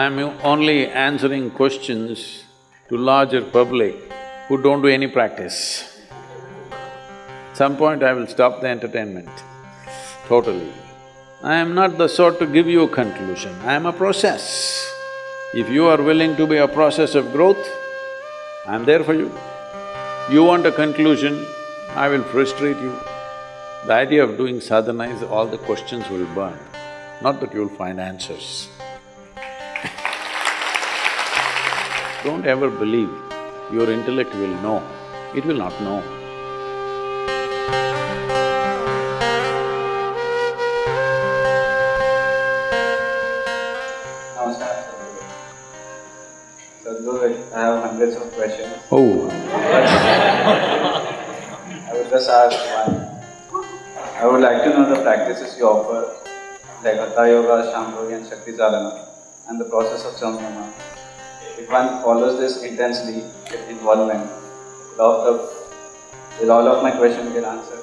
I'm only answering questions to larger public who don't do any practice. At some point I will stop the entertainment, totally. I am not the sort to give you a conclusion, I am a process. If you are willing to be a process of growth, I'm there for you. You want a conclusion, I will frustrate you. The idea of doing sadhana is all the questions will burn, not that you'll find answers. Don't ever believe your intellect will know, it will not know. Namaskar. Sadhguru, I have hundreds of questions. Oh, I would just ask one. I would like to know the practices you offer, like Hatha Yoga, Sham Yoga and Shakti Chalana, and the process of Samyama. If one follows this intensely with involvement, will all, the, will all of my questions get answered?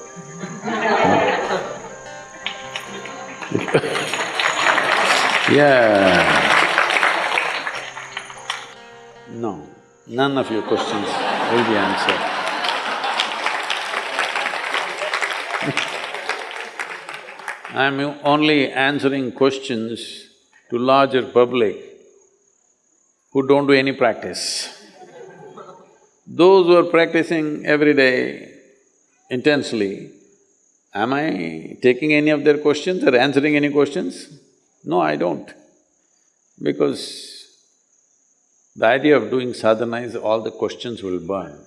yeah. No, none of your questions will be answered. I'm only answering questions to larger public who don't do any practice. Those who are practicing every day intensely, am I taking any of their questions or answering any questions? No, I don't. Because the idea of doing sadhana is all the questions will burn,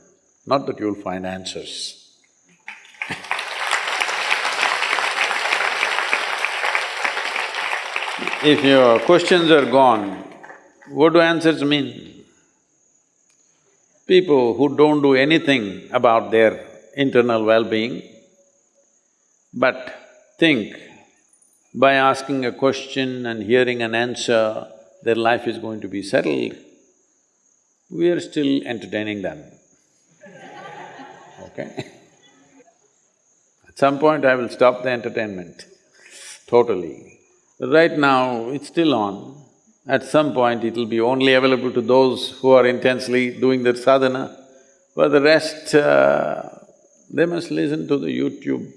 not that you'll find answers. If your questions are gone, what do answers mean? People who don't do anything about their internal well-being, but think by asking a question and hearing an answer, their life is going to be settled, we are still entertaining them, okay? At some point I will stop the entertainment, totally. Right now, it's still on. At some point, it'll be only available to those who are intensely doing their sadhana. For the rest, uh, they must listen to the YouTube.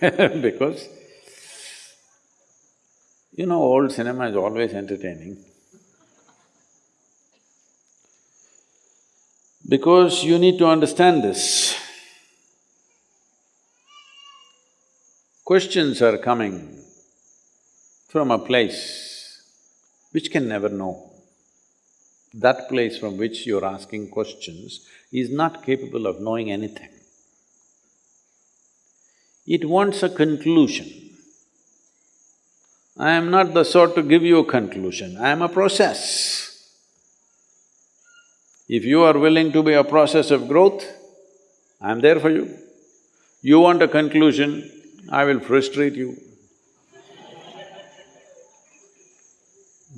because, you know, old cinema is always entertaining. Because you need to understand this. Questions are coming from a place which can never know. That place from which you're asking questions is not capable of knowing anything. It wants a conclusion. I am not the sort to give you a conclusion, I am a process. If you are willing to be a process of growth, I'm there for you. You want a conclusion, I will frustrate you.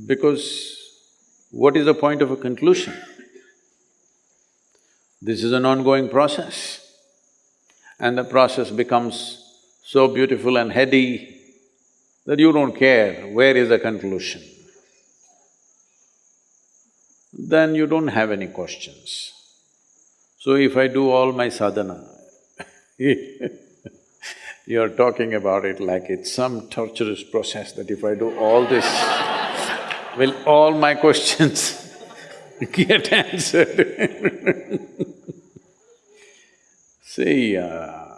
Because what is the point of a conclusion? This is an ongoing process. And the process becomes so beautiful and heady that you don't care where is the conclusion. Then you don't have any questions. So if I do all my sadhana You're talking about it like it's some torturous process that if I do all this, will all my questions get answered? See, uh,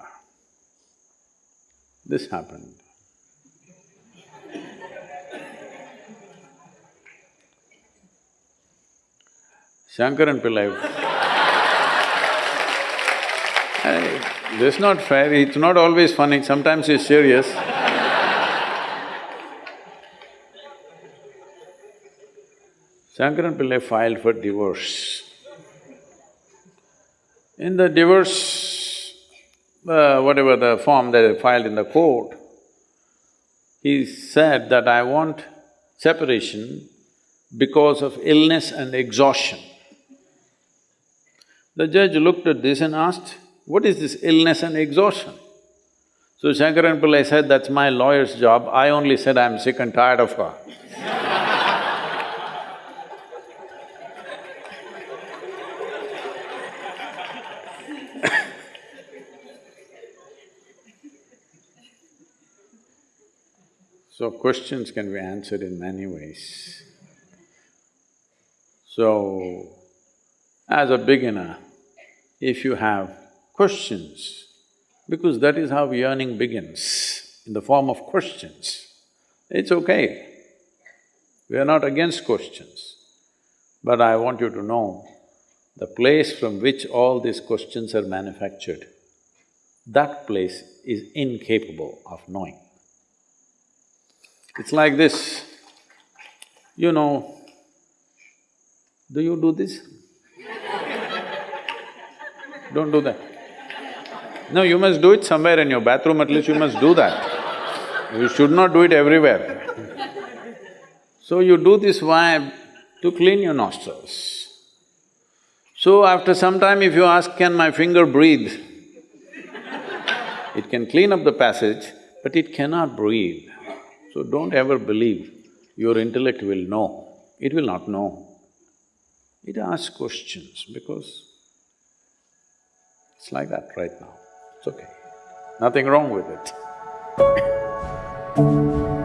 this happened. Shankaran Pillai Hey, this is not fair, it's not always funny, sometimes it's serious. Shankaran Pillai filed for divorce. In the divorce, uh, whatever the form that they filed in the court, he said that I want separation because of illness and exhaustion. The judge looked at this and asked, what is this illness and exhaustion? So Shankaran Pillai said, that's my lawyer's job, I only said I'm sick and tired of her. So questions can be answered in many ways. So, as a beginner, if you have questions, because that is how yearning begins, in the form of questions, it's okay. We are not against questions, but I want you to know the place from which all these questions are manufactured, that place is incapable of knowing. It's like this, you know, do you do this? Don't do that. No, you must do it somewhere in your bathroom, at least you must do that. You should not do it everywhere. So you do this vibe to clean your nostrils. So after some time if you ask, can my finger breathe? It can clean up the passage, but it cannot breathe. So don't ever believe your intellect will know, it will not know. It asks questions because it's like that right now, it's okay. Nothing wrong with it.